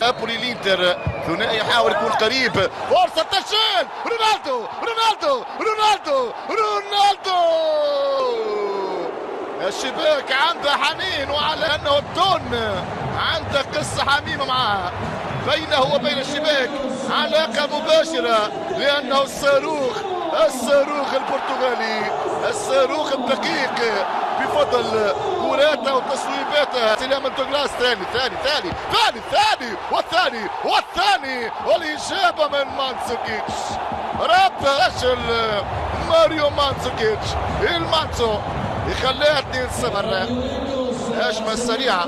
نابولي الانتر ثنائي يحاول يكون قريب فرصة تسجيل رونالدو رونالدو رونالدو رونالدو الشباك عنده حنين وعلى انه الدون عنده قصة حميمة معاه بينه وبين الشباك علاقة مباشرة لأنه الصاروخ الصاروخ البرتغالي الصاروخ الدقيق بفضل كوراته وتصويباته سلام دوغلاس ثاني ثاني ثاني ثاني ثاني والثاني والثاني. والإجابة من مانسوكيتش. رب رجل ماريو مانسوكيتش. المانسو يخليها 2-0 هجمة سريعة.